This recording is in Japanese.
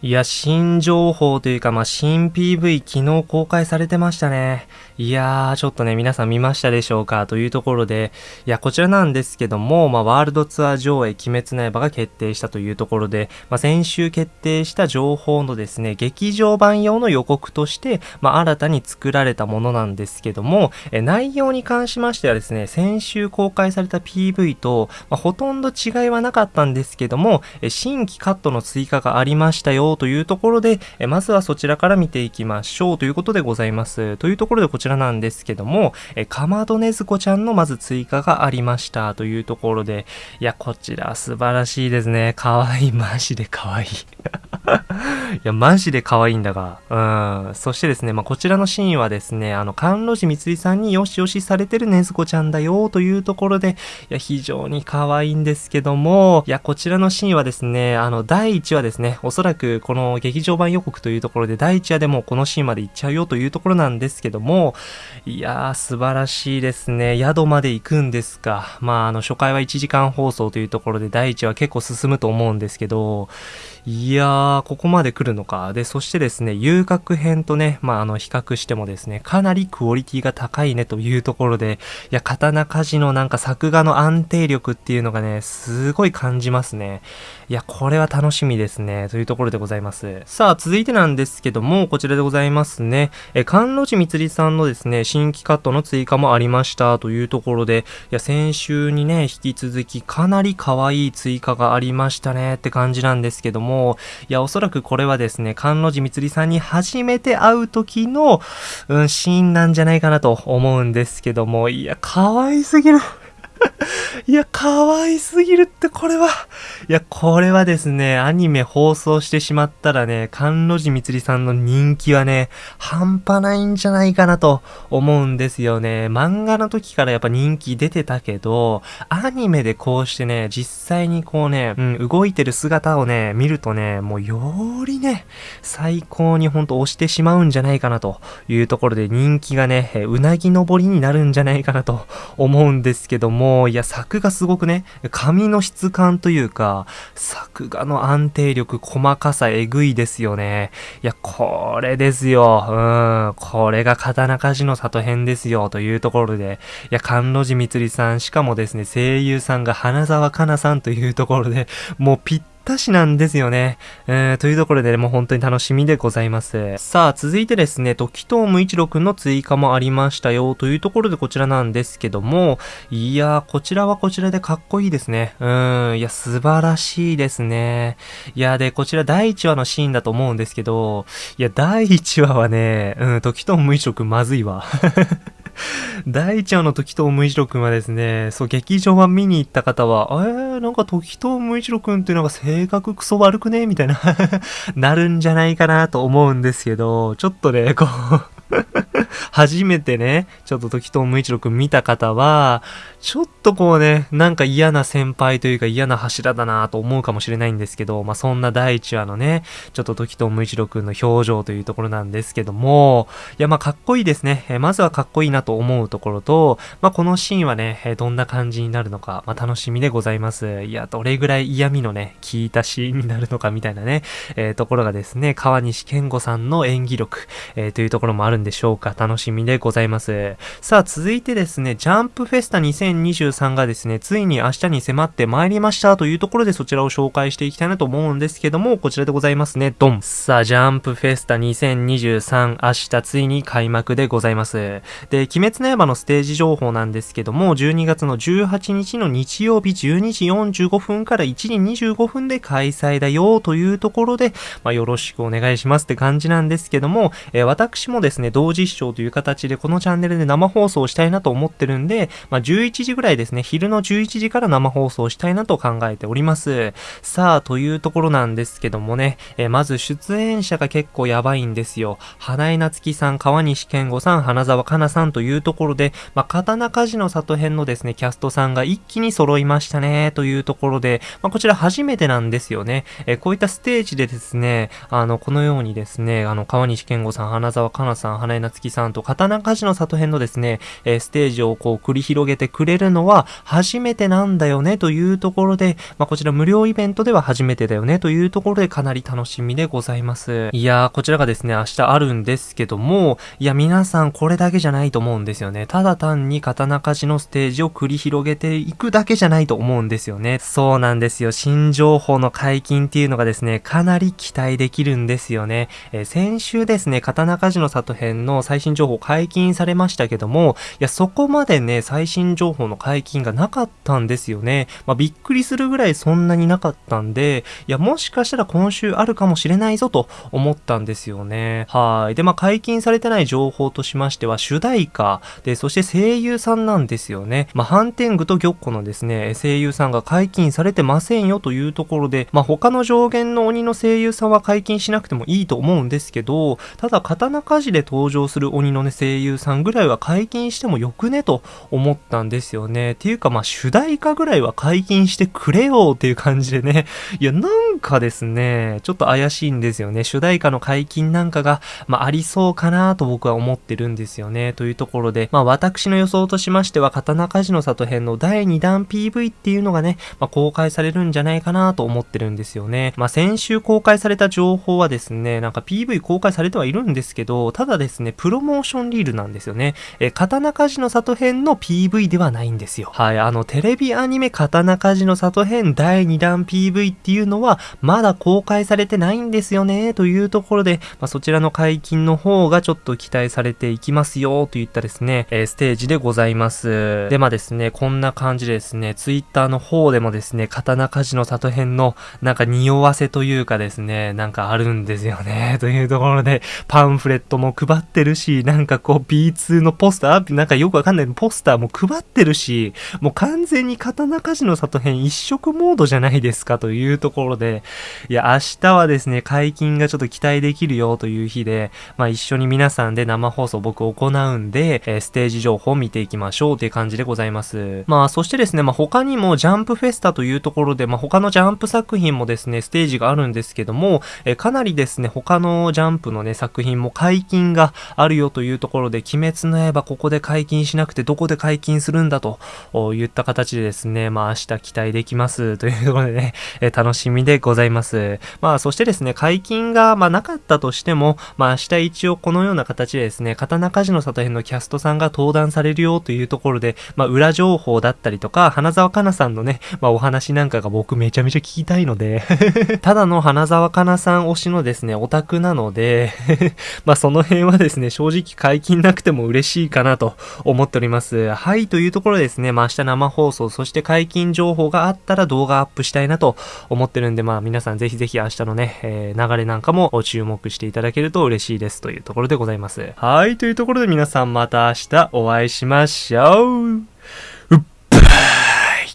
いや、新情報というか、まあ、新 PV 昨日公開されてましたね。いやー、ちょっとね、皆さん見ましたでしょうかというところで、いや、こちらなんですけども、まあ、ワールドツアー上映、鬼滅の刃が決定したというところで、まあ、先週決定した情報のですね、劇場版用の予告として、まあ、新たに作られたものなんですけども、え内容に関しましてはですね、先週公開された PV と、まあ、ほとんど違いはなかったんですけども、え新規カットの追加がありましたよというところで、えまずはそちらから見ていきましょうということでございます。というところでこちらなんですけども、えかまどねずこちゃんのまず追加がありましたというところで、いや、こちら素晴らしいですね。かわいい。マジでかわいい。いや、マジで可愛いんだが。うん。そしてですね、まあ、こちらのシーンはですね、あの、甘露寺みつりさんによしよしされてるねずこちゃんだよというところで、いや、非常に可愛いんですけども、いや、こちらのシーンはですね、あの、第1話ですね、おそらくこの劇場版予告というところで、第1話でもこのシーンまで行っちゃうよというところなんですけども、いやー、素晴らしいですね。宿まで行くんですか。まあ、あの、初回は1時間放送というところで、第1話結構進むと思うんですけど、いやー、ここまで来るのか。で、そしてですね、遊郭編とね、まあ、あの、比較してもですね、かなりクオリティが高いねというところで、いや、刀鍛冶のなんか作画の安定力っていうのがね、すごい感じますね。いや、これは楽しみですね。というところでございます。さあ、続いてなんですけども、こちらでございますね。え、甘露寺みつりさんのですね、新規カットの追加もありましたというところで、いや、先週にね、引き続きかなり可愛い追加がありましたねって感じなんですけども、いや、おそらくこれはですね、甘露寺光さんに初めて会う時の、うん、シーンなんじゃないかなと思うんですけども、いや、可愛すぎる。いや、可愛すぎるってこれは。いや、これはですね、アニメ放送してしまったらね、甘露寺みつりさんの人気はね、半端ないんじゃないかなと思うんですよね。漫画の時からやっぱ人気出てたけど、アニメでこうしてね、実際にこうね、うん、動いてる姿をね、見るとね、もうよりね、最高にほんと押してしまうんじゃないかなというところで人気がね、うなぎ登りになるんじゃないかなと思うんですけど、も、いや、作画すごくね、紙の質感というか、作画の安定力、細かさ、えぐいですよね。いや、これですよ。うん。これが刀鍛冶の里編ですよ。というところで。いや、甘露寺光さん、しかもですね、声優さんが花沢香菜さんというところで、もうぴったたしなんですよね。えー、というところで、もう本当に楽しみでございます。さあ、続いてですね、時藤無一郎くんの追加もありましたよ、というところでこちらなんですけども、いやー、こちらはこちらでかっこいいですね。うん、いや、素晴らしいですね。いや、で、こちら第1話のシーンだと思うんですけど、いや、第1話はね、うん、時藤無一郎くんまずいわ。第一話の時藤無一郎くんはですね、そう、劇場版見に行った方は、えー、なんか時藤無一郎くんってなんか性格クソ悪くねみたいな なるんじゃないかなと思うんですけど、ちょっとね、こう初めてね、ちょっと時藤無一郎くん見た方は、ちょっとこうね、なんか嫌な先輩というか嫌な柱だなと思うかもしれないんですけど、まあそんな第一話のね、ちょっと時藤無一郎くんの表情というところなんですけども、いやまあかっこいいですね。えまずはかっこいいなと思うところと、まあこのシーンはね、えどんな感じになるのか、まあ楽しみでございます。いや、どれぐらい嫌味のね、効いたシーンになるのかみたいなね、えー、ところがですね、川西健吾さんの演技力、えー、というところもあるんでしょうか。楽しみでございます。さあ、続いてですね、ジャンプフェスタ2023がですね、ついに明日に迫ってまいりましたというところでそちらを紹介していきたいなと思うんですけども、こちらでございますね。ドン。さあ、ジャンプフェスタ2023、明日ついに開幕でございます。で、鬼滅の刃のステージ情報なんですけども、12月の18日の日曜日12時45分から1時25分で開催だよというところで、まあ、よろしくお願いしますって感じなんですけども、えー、私もですね、同時視聴という形でこのチャンネルで生放送したいなと思ってるんで、まあ、11時ぐらいですね、昼の11時から生放送したいなと考えております。さあ、というところなんですけどもね、えー、まず出演者が結構やばいんですよ。花江夏樹さん、川西健吾さん、花沢香菜さんというところで、まあ、刀鍛冶の里編のですね、キャストさんが一気に揃いましたね、というところで、まあ、こちら初めてなんですよね。えー、こういったステージでですね、あの、このようにですね、あの、川西健吾さん、花沢香菜さん、花江夏樹さん、んと刀鍛冶の里編のですね、えー、ステージをこう繰り広げてくれるのは初めてなんだよねというところで、まあ、こちら無料イベントでは初めてだよねというところでかなり楽しみでございます。いやー、こちらがですね、明日あるんですけども、いや、皆さんこれだけじゃないと思うんですよね。ただ単に刀鍛冶のステージを繰り広げていくだけじゃないと思うんですよね。そうなんですよ。新情報の解禁っていうのがですね、かなり期待できるんですよね。えー、先週ですね、刀鍛冶の里編の最新新情報解禁されましたけども、いや、そこまでね、最新情報の解禁がなかったんですよね。まあ、びっくりするぐらいそんなになかったんで、いや、もしかしたら今週あるかもしれないぞと思ったんですよね。はい。で、まあ、解禁されてない情報としましては、主題歌、で、そして声優さんなんですよね。まあ、ハンテングと玉子のですね、声優さんが解禁されてませんよというところで、まあ、他の上限の鬼の声優さんは解禁しなくてもいいと思うんですけど、ただ、刀鍛冶で登場する鬼鬼のね、声優さんぐらいは解禁してもよくねと思ったんですよね。っていうか、まあ、主題歌ぐらいは解禁してくれよっていう感じでね。いや、なんかですね、ちょっと怪しいんですよね。主題歌の解禁なんかが、まあ、ありそうかなと僕は思ってるんですよね。というところで、まあ、私の予想としましては、刀鍛冶の里編の第2弾 PV っていうのがね、まあ、公開されるんじゃないかなと思ってるんですよね。まあ、先週公開された情報はですね、なんか PV 公開されてはいるんですけど、ただですね、プロモーションリールなんですよね。え、刀鍛冶の里編の PV ではないんですよ。はい、あの、テレビアニメ刀鍛冶の里編第2弾 PV っていうのは、まだ公開されてないんですよね、というところで、まあ、そちらの解禁の方がちょっと期待されていきますよ、といったですね、えー、ステージでございます。で、まあですね、こんな感じでですね、ツイッターの方でもですね、刀鍛冶の里編の、なんか匂わせというかですね、なんかあるんですよね、というところで、パンフレットも配ってるし、なんかこう B2 のポスター、なんかよくわかんないポスターも配ってるし、もう完全に刀鍛冶の里編一色モードじゃないですかというところで、いや、明日はですね、解禁がちょっと期待できるよという日で、まあ一緒に皆さんで生放送僕行うんで、えー、ステージ情報を見ていきましょうという感じでございます。まあそしてですね、まあ他にもジャンプフェスタというところで、まあ他のジャンプ作品もですね、ステージがあるんですけども、えー、かなりですね、他のジャンプのね、作品も解禁があるよというところで、鬼滅の刃ここで解禁しなくてどこで解禁するんだと言った形でですね、まあ明日期待できます というところでね、え楽しみでございます。まあそしてですね、解禁がまあなかったとしても、まあ明日一応このような形でですね、刀鍛冶の里編のキャストさんが登壇されるよというところで、まあ裏情報だったりとか、花沢香菜さんのね、まあお話なんかが僕めちゃめちゃ聞きたいので ただの花沢香菜さん推しのですね、オタクなので まあその辺はですね、正直解禁なくても嬉しいかなと思っております。はい、というところですね、まあ明日生放送、そして解禁情報があったら動画アップしたいなと思ってるんで、まあ皆さんぜひぜひ明日のね、えー、流れなんかも注目していただけると嬉しいですというところでございます。はい、というところで皆さんまた明日お会いしましょう